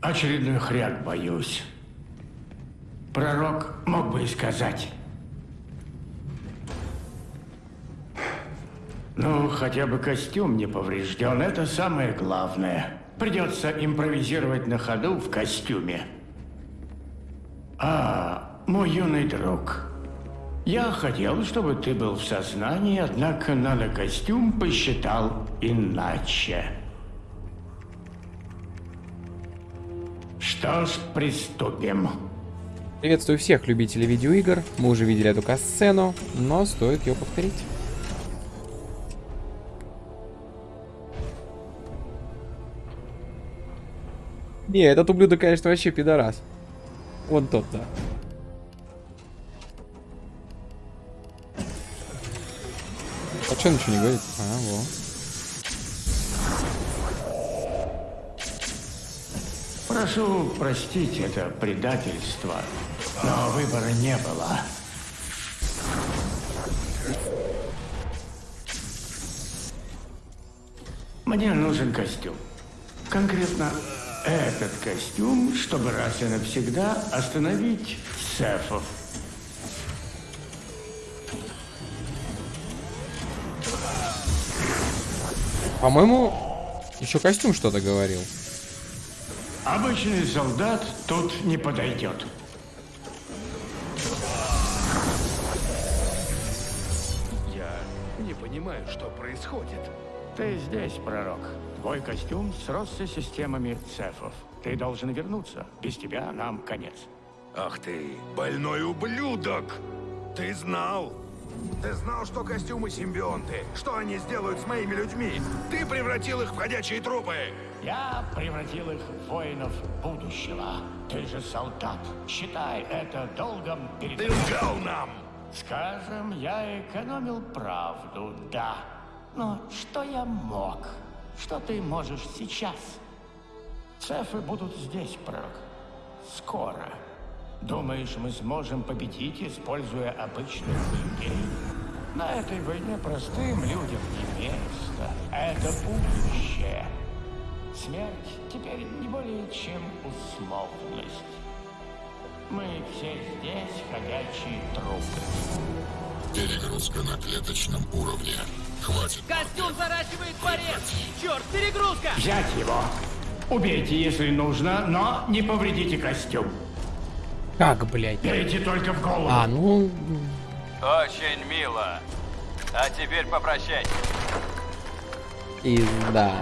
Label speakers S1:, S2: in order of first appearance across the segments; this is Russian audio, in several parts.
S1: Очередной хряк боюсь. Пророк мог бы и сказать. Ну, хотя бы костюм не поврежден, это самое главное. Придется импровизировать на ходу в костюме. А, мой юный друг, я хотел, чтобы ты был в сознании, однако нанокостюм посчитал иначе. Что ж, приступим.
S2: Приветствую всех любителей видеоигр. Мы уже видели эту касцену, но стоит ее повторить. Не, этот ублюдок, конечно, вообще пидорас. Вон тот, да. А что ничего не говорит? А, во.
S1: Прошу простить это предательство, но выбора не было. Мне нужен костюм. Конкретно этот костюм, чтобы раз и навсегда остановить Сефов.
S2: По-моему, еще костюм что-то говорил.
S1: Обычный солдат тут не подойдет.
S3: Я не понимаю, что происходит.
S1: Ты здесь, пророк. Твой костюм сросся с системами цефов. Ты должен вернуться. Без тебя нам конец.
S3: Ах ты, больной ублюдок! Ты знал? Ты знал, что костюмы симбионты? Что они сделают с моими людьми? Ты превратил их в ходячие трупы!
S1: Я превратил их в воинов будущего. Ты же солдат. Считай это долгом перед...
S3: Ты лгал нам!
S1: Скажем, я экономил правду, да. Но что я мог? Что ты можешь сейчас? Цефы будут здесь, пророк. Скоро. Думаешь, мы сможем победить, используя обычных людей? На этой войне простым людям не место. Это будущее. Смерть теперь не более чем условность. Мы все здесь ходячие трупы.
S4: Перегрузка на клеточном уровне. Хватит.
S5: Костюм заращивает порез! Черт, перегрузка!
S1: Взять его. Убейте, если нужно, но не повредите костюм.
S2: Как, блядь?
S1: Бейте только в голову.
S2: А, ну...
S6: Очень мило. А теперь попрощайся.
S2: Пизда.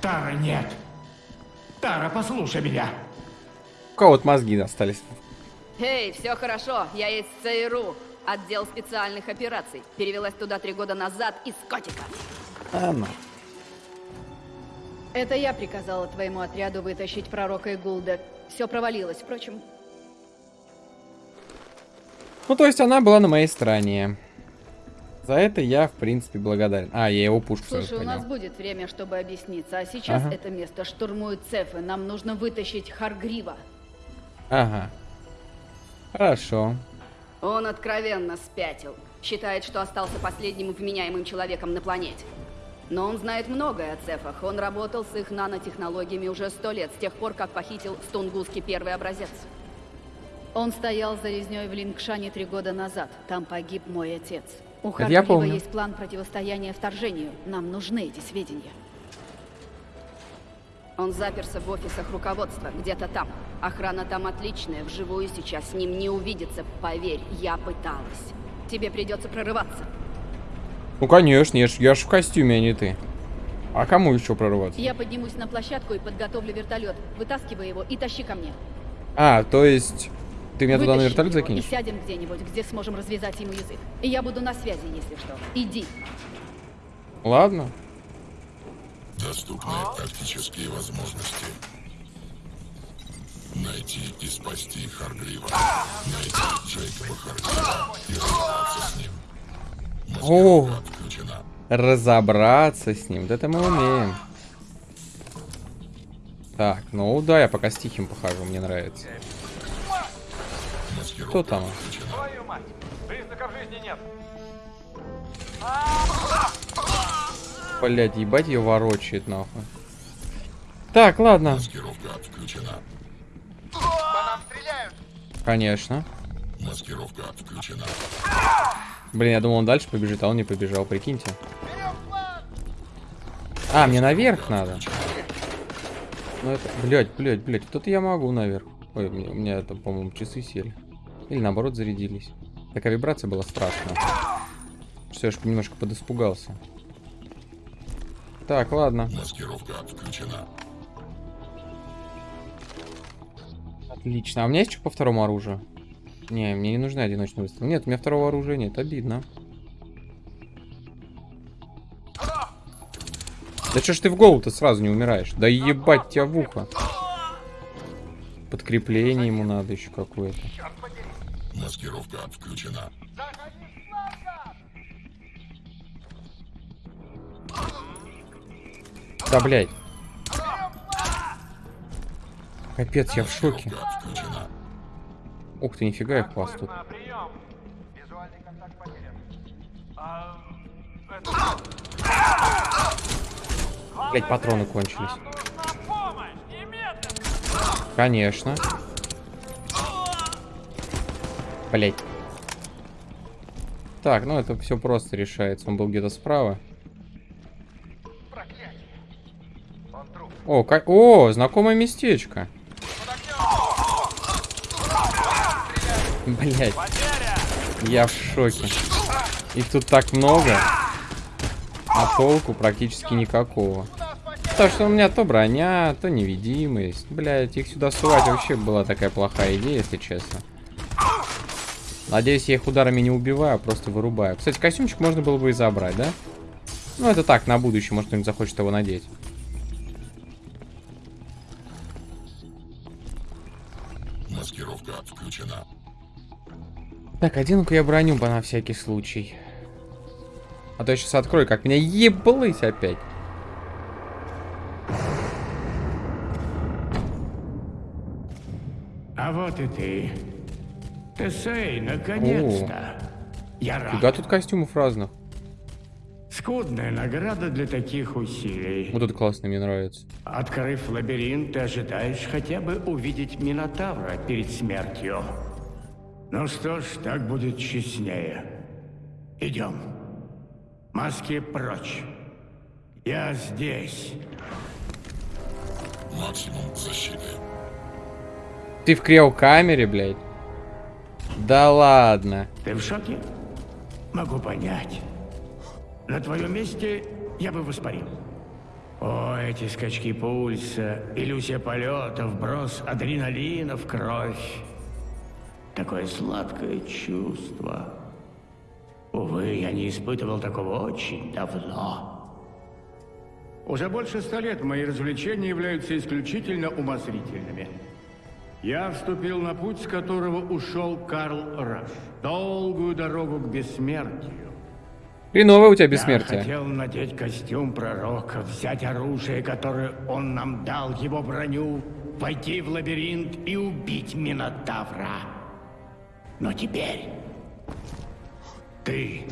S1: Тара, нет. Тара, послушай меня.
S2: У кого вот мозги остались?
S7: Эй, все хорошо, я из ЦРУ, отдел специальных операций. Перевелась туда три года назад из котика.
S2: А, ну.
S7: Это я приказала твоему отряду вытащить пророка и Гулда. Все провалилось, впрочем.
S2: Ну, то есть она была на моей стороне. За это я, в принципе, благодарен. А, я его пушку сразу
S7: Слушай, у нас будет время, чтобы объясниться. А сейчас
S2: Ага.
S7: это место штурмуют цефы. Нам нужно вытащить Харгрива.
S2: Ага. Хорошо.
S7: Он откровенно спятил. Считает, что остался последним вменяемым человеком на планете. Но он знает многое о цефах. Он работал с их нанотехнологиями уже сто лет, с тех пор, как похитил с Тунгуски первый образец. Он стоял за резней в Лингшане три года назад. Там погиб мой отец. У
S2: помню.
S7: есть план противостояния вторжению. Нам нужны эти сведения. Он заперся в офисах руководства, где-то там. Охрана там отличная, вживую сейчас с ним не увидеться. Поверь, я пыталась. Тебе придется прорываться.
S2: Ну, конечно, я ж, я ж в костюме, а не ты. А кому еще прорваться?
S7: Я поднимусь на площадку и подготовлю вертолет. Вытаскивай его и тащи ко мне.
S2: А, то есть... Ты меня туда на
S7: Вытащи
S2: вертолет закинешь?
S7: И сядем где-нибудь, где сможем развязать ему язык. И я буду на связи, если что. Иди.
S2: Ладно.
S4: Доступные тактические возможности. Найти и спасти Харгрива. Найти Джейкоба Харгрива и разобраться с ним.
S2: О. Разобраться с ним. Да это мы умеем. Так, ну да, я пока с тихим похожу, мне нравится.
S4: Маскировка
S2: Кто там?
S4: отключена.
S6: Твою мать. Признаков жизни нет.
S2: Блять, ебать ее ворочает нахуй. Так, ладно.
S4: Маскировка отключена.
S2: Конечно.
S4: Маскировка отключена.
S2: Блин, я думал, он дальше побежит, а он не побежал, прикиньте. А, мне наверх надо. Ну это, блядь, блядь, блядь, тут я могу наверх. Ой, у меня, у меня это, по-моему, часы сели. Или наоборот зарядились. Такая вибрация была страшная. Все, я ж немножко подиспугался. Так, ладно.
S4: Маскировка отключена.
S2: Отлично. А у меня есть что по второму оружию? Не, мне не нужны одиночные выстрелы. Нет, у меня второго оружия нет. Обидно. Да что ж ты в голову-то сразу не умираешь? Да ебать тебя в ухо. Подкрепление ему надо еще какое-то.
S4: Маскировка отключена.
S2: Да, блядь. Капец, я в шоке.
S4: Отключена.
S2: Ух ты, нифига их вас тут.
S6: А,
S2: Блять, патроны кончились. Конечно. Блять. Так, ну это все просто решается. Он был где-то справа. О, ка- О, знакомое местечко. Блять. Я в шоке. Их тут так много. А толку практически никакого. Потому что у меня то броня, то невидимость. Блять, их сюда сувать вообще была такая плохая идея, если честно. Надеюсь, я их ударами не убиваю, а просто вырубаю. Кстати, костюмчик можно было бы и забрать, да? Ну, это так, на будущее, может, кто-нибудь захочет его надеть. Так, одену-ка я броню по на всякий случай. А то я сейчас открою, как меня еблыть опять.
S1: А вот и ты. Тесей, наконец-то. Я рад.
S2: тут костюмов разных.
S1: Скудная награда для таких усилий.
S2: Вот это классно, мне нравится.
S1: Открыв лабиринт, ты ожидаешь хотя бы увидеть Минотавра перед смертью. Ну что ж, так будет честнее. Идем. Маски прочь. Я здесь.
S4: Максимум защиты.
S2: Ты в криокамере, блядь? Да ладно.
S1: Ты в шоке? Могу понять. На твоем месте я бы воспарил. О, эти скачки пульса, иллюзия полета, вброс адреналина в кровь. Такое сладкое чувство. Увы, я не испытывал такого очень давно. Уже больше ста лет мои развлечения являются исключительно умозрительными. Я вступил на путь, с которого ушел Карл Раш. Долгую дорогу к бессмертию.
S2: Хреновое у тебя
S1: Я
S2: бессмертие.
S1: хотел надеть костюм пророка, взять оружие, которое он нам дал, его броню, войти в лабиринт и убить Минотавра. Но теперь ты,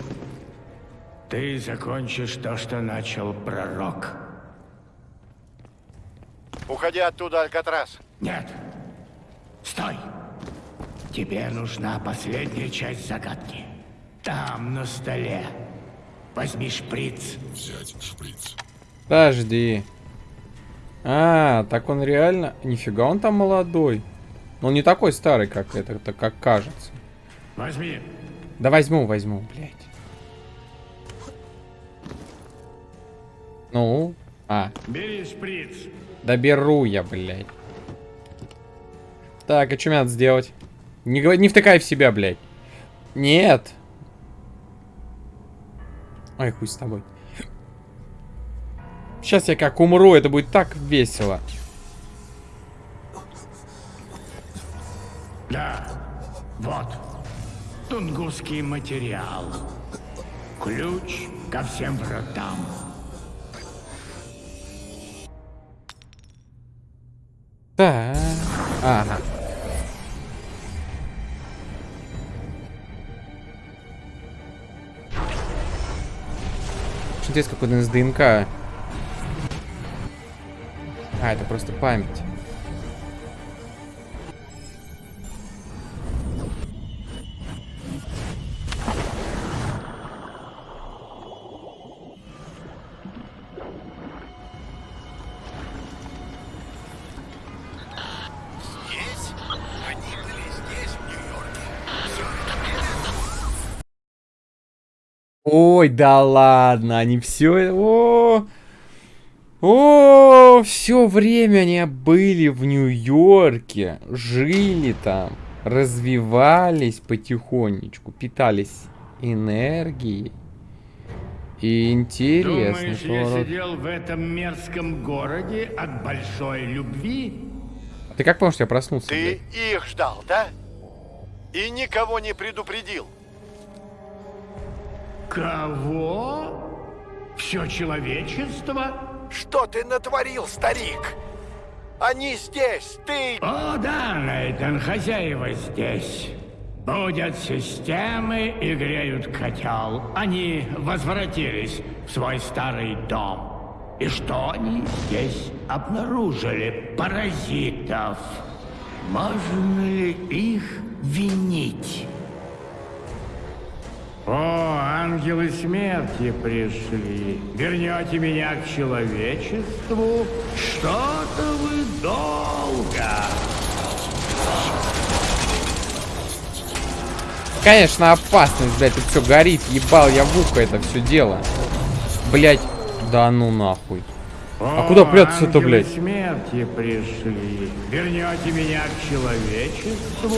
S1: ты закончишь то, что начал пророк.
S8: Уходи оттуда, Алькатрас.
S1: Нет, стой. Тебе нужна последняя часть загадки. Там, на столе. Возьми шприц.
S4: Взять шприц.
S2: Подожди. А, так он реально... Нифига, он там молодой. Но он не такой старый, как это, это как кажется.
S1: Возьми.
S2: Да возьму, возьму, блядь. Ну? А,
S1: Бери шприц.
S2: да беру я, блядь. Так, а что мне надо сделать? Не, не втыкай в себя, блядь. Нет. Ой, хуй с тобой. Сейчас я как умру, это будет так весело.
S1: Да, вот. Тунгусский материал. Ключ ко всем вратам.
S2: Так. Ага. Очень интересно, какой-то из ДНК. А, это просто память. Ой, да ладно, они все... О, о, все время они были в Нью-Йорке, жили там, развивались потихонечку, питались энергией. И интересный
S1: Думаешь, я сидел в этом мерзком городе от большой любви?
S2: Ты как помнишь, я проснулся?
S8: Ты
S2: блядь?
S8: их ждал, да? И никого не предупредил.
S1: Кого? Все человечество?
S3: Что ты натворил, старик?
S8: Они здесь, ты...
S1: О, да, Нейтан, хозяева здесь. Будут системы и греют котел. Они возвратились в свой старый дом. И что они здесь обнаружили? Паразитов. Можно ли их винить? О, ангелы смерти пришли. Вернете меня к человечеству? Что-то вы долго.
S2: Конечно, опасность, блядь, тут все горит, ебал я в ухо это все дело. Блядь, да ну нахуй. А
S1: О,
S2: куда прятаться-то, блядь?
S1: смерти пришли. Вернете меня к человечеству?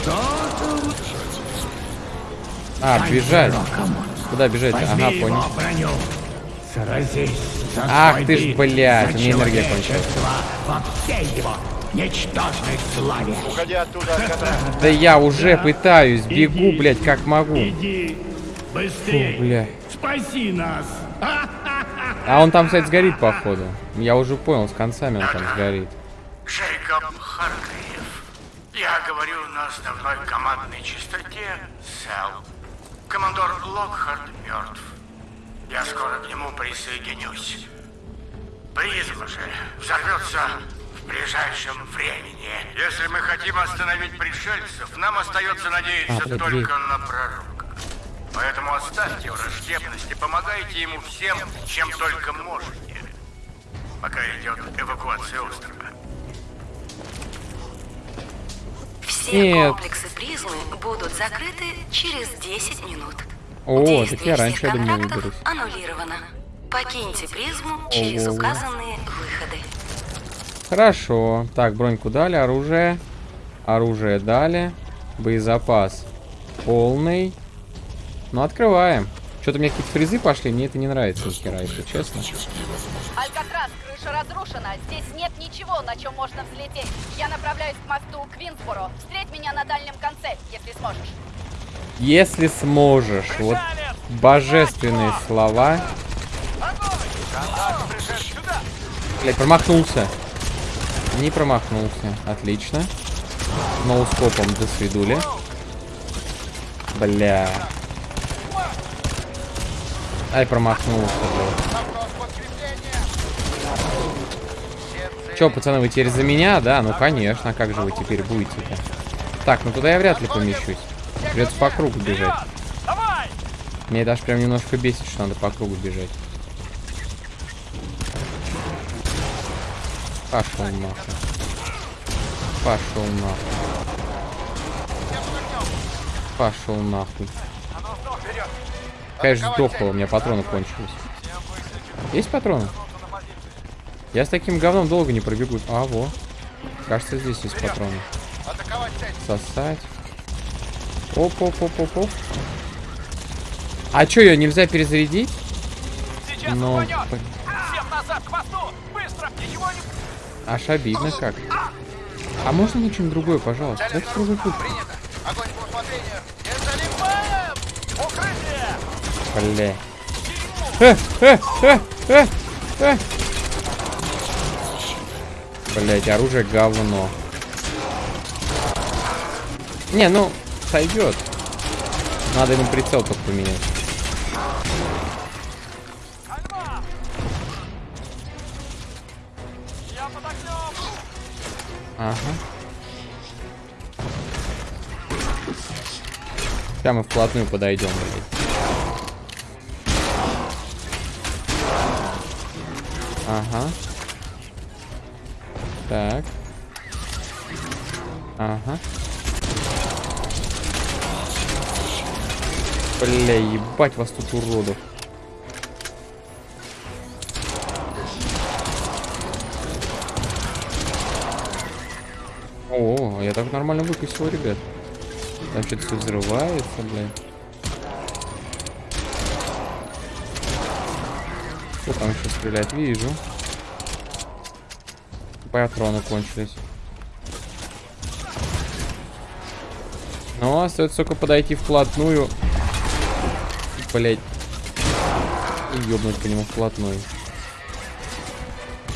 S1: Что-то.
S2: А, бежать. Куда бежать?
S1: Возьми
S2: Ага, понял. Ах ты ж, блядь, у меня энергия кончилась.
S8: Алькатрас.
S2: Да я уже пытаюсь, бегу, блядь, как могу.
S1: Иди быстрее.
S2: Фу, бля.
S1: Спаси нас.
S2: А он там, кстати, сгорит, походу. Я уже понял, с концами он там сгорит.
S1: Джейкоб Харгриев. Я говорю на основной командной частоте СЭЛ. Командор Локхард мертв. Я скоро к нему присоединюсь. Призма же взорвется в ближайшем времени. Если мы хотим остановить пришельцев, нам остается надеяться
S2: А,
S1: только на пророка. Поэтому оставьте враждебность и помогайте ему всем, чем только можете. Пока идет эвакуация острова.
S9: Все
S2: Нет.
S9: комплексы призмы будут закрыты через 10 минут.
S2: О,
S9: Действие
S2: так я раньше, я думаю, выберусь.
S9: аннулировано. Покиньте призму через
S2: Ого.
S9: указанные выходы.
S2: Хорошо. Так, броньку дали, оружие. Оружие дали. Боезапас полный. Ну, открываем. Что-то у меня какие-то фрезы пошли, мне это не нравится ни хера, если честно.
S7: Алькатрас, крыша разрушена. Здесь нет ничего, на чем можно взлететь. Я направляюсь к мосту Квинсборо. Встреть меня на дальнем конце, если сможешь.
S2: Если сможешь. Вот божественные слова. Блять, промахнулся. Не промахнулся. Отлично. Ноускопом до свидули. Бля. Ай, промахнулся, блядь. Че, пацаны, вы теперь за меня, да? Ну, конечно, а как же вы теперь будете-то? Так, ну туда я вряд ли помещусь. Придется по кругу бежать. Мне даже прям немножко бесит, что надо по кругу бежать. Пошел нахуй. Пошел нахуй. Пошел нахуй. Конечно, сдохло, у меня патроны кончились. Есть патроны? Я с таким говном долго не пробегу. А, во. Кажется, здесь есть патроны. Сосать. Оп-оп-оп-оп-оп. А чё, ее нельзя перезарядить?
S5: Сейчас
S2: Ну,
S5: рванет!
S2: блин.
S5: Всем назад! Быстро! Ничего не...
S2: Аж обидно как. А можно мне что-нибудь другое, пожалуйста? Дайте другой путь.
S3: Огонь по усмотрению.
S5: Занимаем! Укрытие!
S2: Бля. Э, э, э, э, э. Блять, оружие говно. Не, ну, сойдет. Надо ему прицел только поменять. Ага. Прямо вплотную подойдем, блядь. Ага. Так. Ага. Бля, ебать вас тут уродов. О, я так нормально выкусил, ребят. Там что-то все взрывается, блядь. Кто там еще стреляет? Вижу. Патроны кончились. Ну, остается только подойти вплотную. Блять. И ёбнуть по нему вплотную.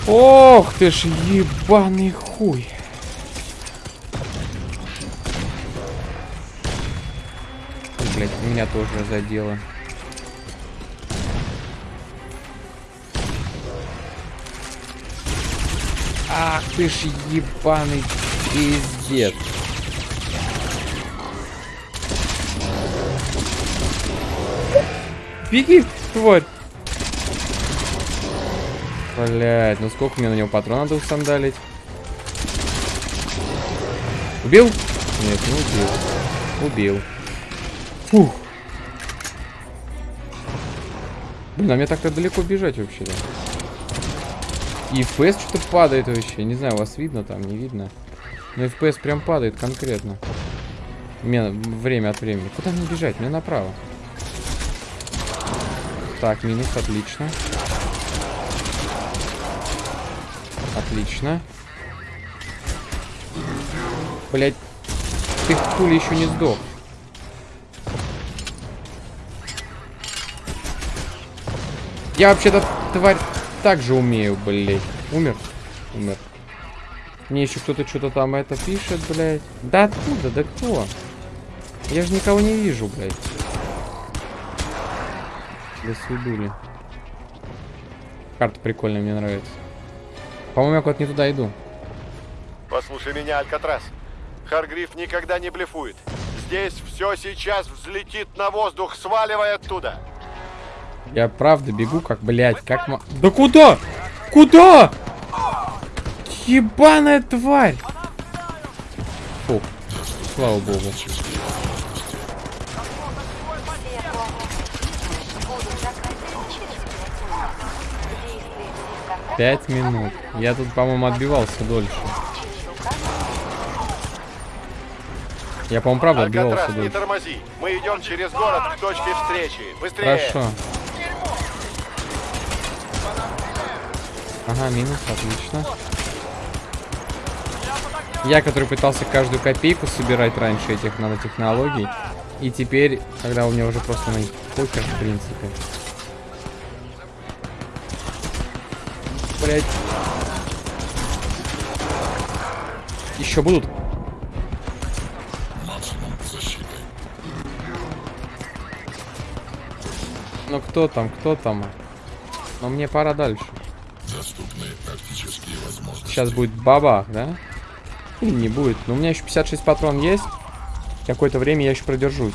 S2: Ох ты ж ебаный хуй. Блять, меня тоже задело. Ах ты ж ебаный пиздец. Беги, тварь. Блять, ну сколько мне на него патрон надо усандалить? Убил? Нет, не убил. Убил. Фух. Блин, а мне так-то далеко бежать вообще-то. И FPS что-то падает вообще. Не знаю, вас видно там, не видно. Но FPS прям падает конкретно. Мне время от времени. Куда мне бежать? Мне направо. Так, минус, отлично. Отлично. Блять, ты хули еще не сдох. Я вообще-то, тварь, так же умею, блять. Умер? Умер. Мне еще кто-то что-то там это пишет, блядь. Да откуда? Да кто? Я же никого не вижу, блядь. До свидули. Карта прикольная, мне нравится. По-моему, я куда-то не туда иду.
S8: Послушай меня, Алькатрас. Харгриф никогда не блефует. Здесь все сейчас взлетит на воздух, сваливай оттуда.
S2: Я правда бегу, как, блядь, как ма... Да куда? Куда? Ебаная тварь! Фу, слава богу. Пять минут. Я тут, по-моему, отбивался дольше. Я, по-моему, правда отбивался
S8: Алькатрас, не
S2: дольше.
S8: тормози. Мы идем через город к точке встречи. Быстрее.
S2: Хорошо. Ага, минус, отлично. Я, который пытался каждую копейку собирать раньше этих нанотехнологий, и теперь, когда у меня уже просто на них покер, в принципе. Блять. Еще будут? Ну кто там, кто там? Но мне пора дальше.
S4: Доступные практические возможности.
S2: Сейчас будет бабах, да? Или не будет. Но у меня еще 56 патрон есть. Какое-то время я еще продержусь.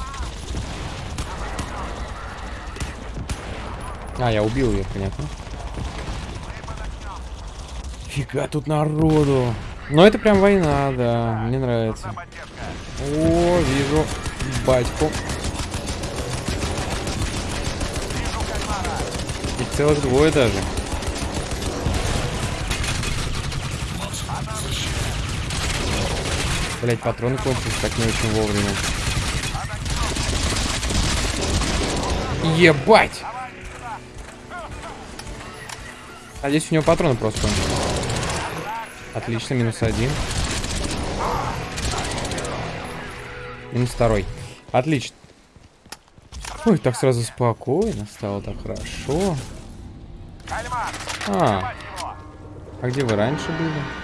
S2: А, я убил ее, понятно. Фига тут народу. Но это прям война, да. Мне нравится. О, вижу батьку. Их целых двое даже. Блять, патроны кончились так не очень вовремя. Ебать! А здесь у него патроны просто. Отлично, минус один. Минус второй. Отлично. Ой, так сразу спокойно стало, так хорошо. А, а где вы раньше были?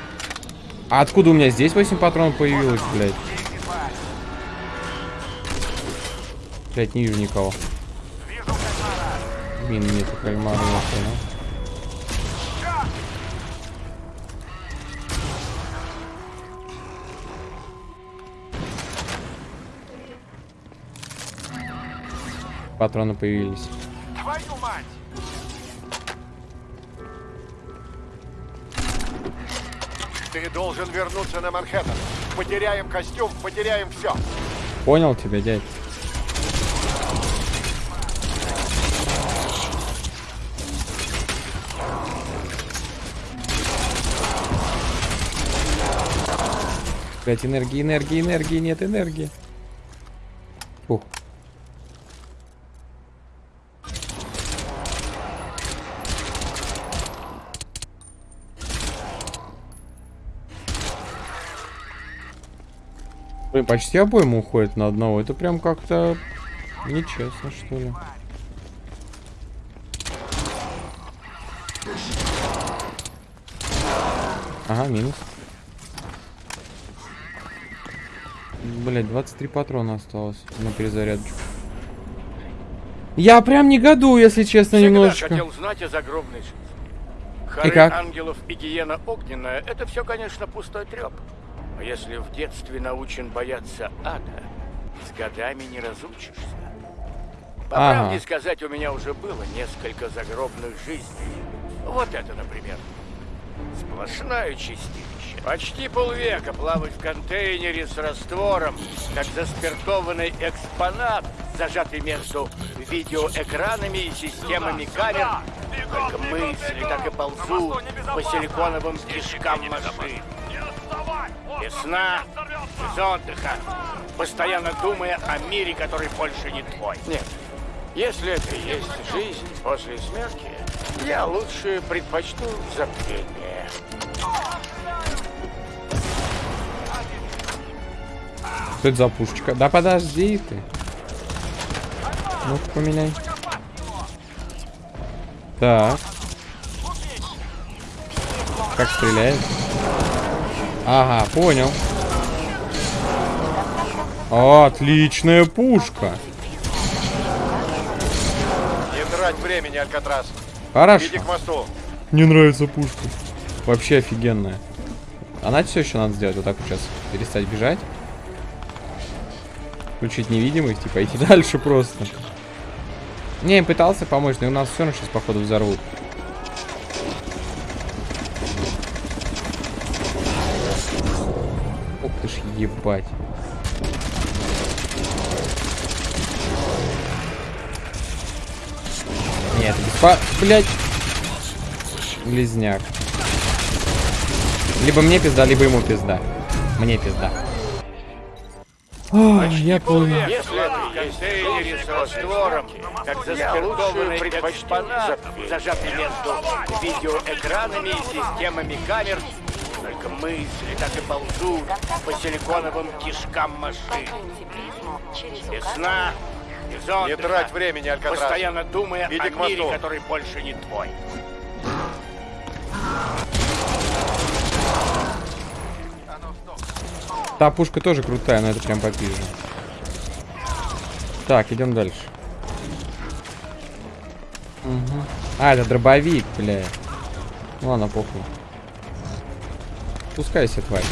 S2: А откуда у меня здесь 8 патронов появилось, блядь? Блядь, не вижу никого. Мин нету кальмара, я ну. понял. Патроны появились.
S5: Твою мать!
S8: Ты должен вернуться на Манхэттен. Потеряем костюм, потеряем все.
S2: Понял тебя, дядь. Блять, энергии, энергии, энергии, нет энергии. Блин, почти обойма уходит на одного. Это прям как-то нечестно, что ли. Ага, минус. Блять, 23 патрона осталось на перезарядочку. Я прям негодую, если честно,
S1: Всегда
S2: немножечко.
S1: хотел знать о загробной жизни.
S2: И
S1: Хоры
S2: как?
S1: ангелов и гиена огненная — это все, конечно, пустой треп. Но если в детстве научен бояться ада, с годами не разучишься. По
S2: Ага.
S1: правде сказать, у меня уже было несколько загробных жизней. Вот это, например. Сплошное чистилище. Почти полвека плавать в контейнере с раствором, как заспиртованный экспонат, зажатый между видеоэкранами и системами камер. Только мысли так и ползут по силиконовым кишкам машин. Без сна, без отдыха, постоянно думая о мире, который больше не твой. Нет, если это и есть жизнь после смерти, я лучше предпочту забвение.
S2: Что это за пушечка? Да подожди ты. Ну-ка поменяй. Так. Как стреляет? Ага, понял. Отличная пушка.
S8: Не трать времени, Алькатрас.
S2: Хорошо.
S8: Иди к мосту.
S2: Мне нравится пушка. Вообще офигенная. А знаете, все еще надо сделать? Вот так вот сейчас. Перестать бежать. Включить невидимость и пойти дальше просто. Не, пытался помочь, но у нас все равно сейчас, походу, взорвут. Ебать. Нет, беспо... Блять. Близняк. Либо мне пизда, либо ему пизда. Мне пизда. Ой, я понял.
S1: Если это контейнере с раствором, как заспиртованный экспонат, зажатый между видеоэкранами и системами камер, только мысли так и ползут по силиконовым кишкам машин. Без сна, без
S8: Не
S1: отдыха,
S8: трать времени, Алькатрас.
S1: постоянно думая
S8: Иди
S1: о мире, который больше не твой.
S2: Та пушка тоже крутая, но это прям попизже. Так, идем дальше. Мгм. А, это дробовик, бля. Ну ладно, похуй. Пускайся, тварь.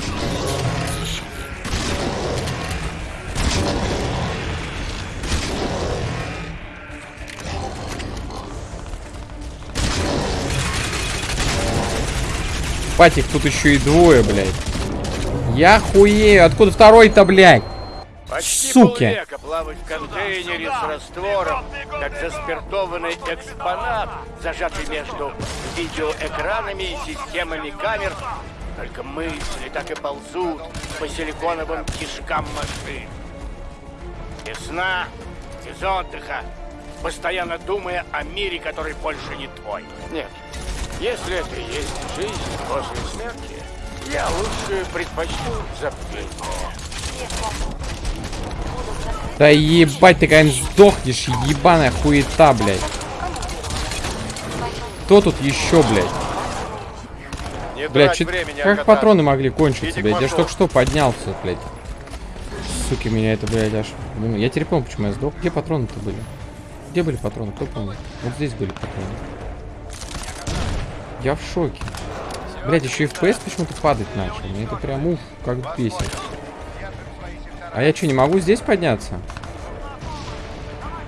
S2: Патик, тут еще и двое, блядь. Я хуею. Откуда второй-то, блядь?
S1: Почти
S2: Суки.
S1: плавать в контейнере с раствором, как заспиртованный экспонат, зажатый между видеоэкранами и системами камер. Только мысли так и ползут по силиконовым кишкам машин. Без сна, без отдыха, постоянно думая о мире, который больше не твой. Нет, если это и есть жизнь после смерти, я лучше предпочту забвение.
S2: Да ебать, ты когда сдохнешь, ебаная хуета, блядь. Кто тут еще, блядь?
S8: Не
S2: Блядь,
S8: трать
S2: чё- как патроны могли кончиться,
S8: Иди
S2: блядь? Я ж только что поднялся, блядь. Суки, меня это, блядь, аж... Я теперь помню, почему я сдох. Где патроны-то были? Где были патроны? Кто помнит? Вот здесь были патроны. Я в шоке. Блядь, еще и FPS почему-то падать начал. Мне это прям ух, как бесит. А я что, не могу здесь подняться?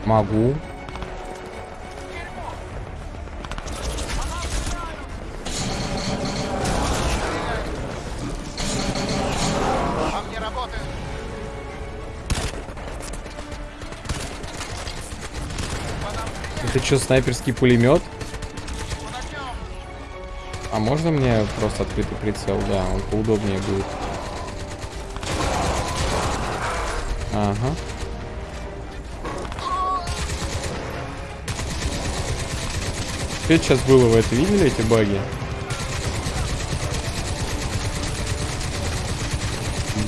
S2: Могу. Это что, снайперский пулемет? А можно мне просто открытый прицел? Да, он поудобнее будет. Ага. Что сейчас было? Вы это видели, эти баги?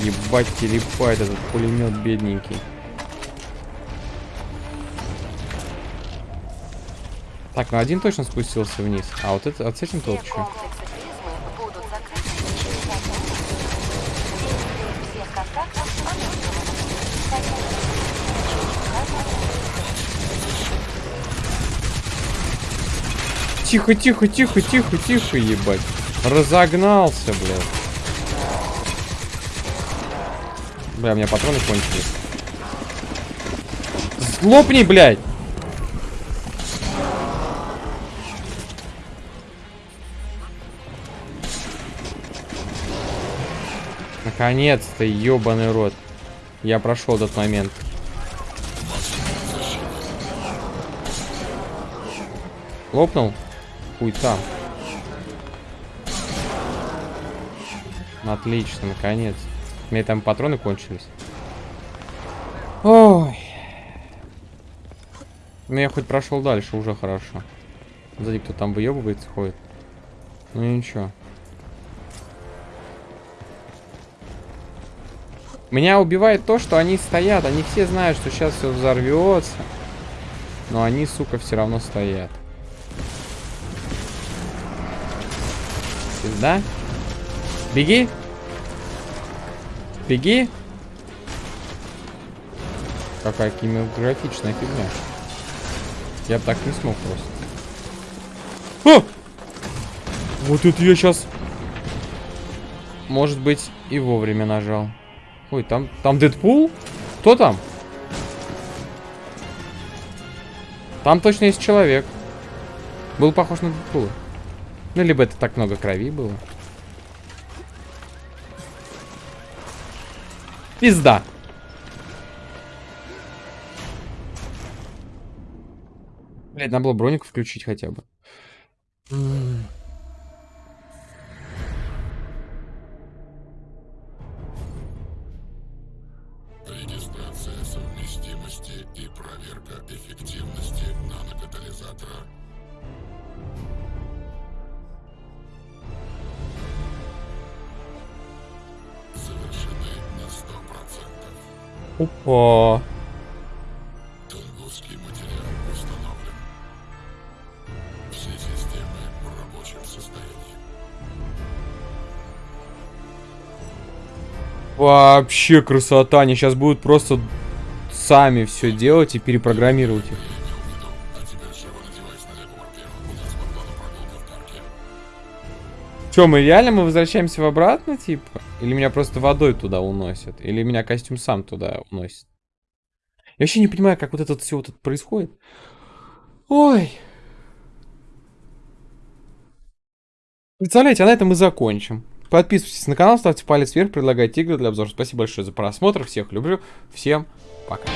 S2: Ебать, телепает этот пулемет бедненький. Так, ну один точно спустился вниз. А вот это, а с этим тот что? Тихо, тихо, тихо, тихо, тихо, ебать. Разогнался, блядь. Бля, у меня патроны кончились. Сглопни, блядь! Наконец-то, ебаный рот. Я прошел этот момент. Лопнул? Хуй там. Отлично, наконец. У меня там патроны кончились. Ой. Ну я хоть прошел дальше, уже хорошо. Сзади кто там выебывается, ходит. Ну ничего. Меня убивает то, что они стоят. Они все знают, что сейчас все взорвется. Но они, сука, все равно стоят. Да? Беги. Беги. Какая кинематографичная фигня. Я так не смог просто. О! Вот это я сейчас... Может быть, и вовремя нажал. Ой, там, там Дэдпул? Кто там? Там точно есть человек. Был похож на Дэдпула. Ну, либо это так много крови было. Пизда. Блять, надо было броник включить хотя бы.
S4: 100%.
S2: Опа.
S4: Тунгусский материал установлен. Все системы в рабочем состоянии.
S2: Вообще красота. Они сейчас будут просто сами все делать и перепрограммировать их. Че, мы реально мы возвращаемся в обратно, типа? Или меня просто водой туда уносят? Или меня костюм сам туда уносит? Я вообще не понимаю, как вот это все вот это происходит. Ой. Представляете, а на этом мы закончим. Подписывайтесь на канал, ставьте палец вверх, предлагайте игры для обзора. Спасибо большое за просмотр. Всех люблю. Всем пока.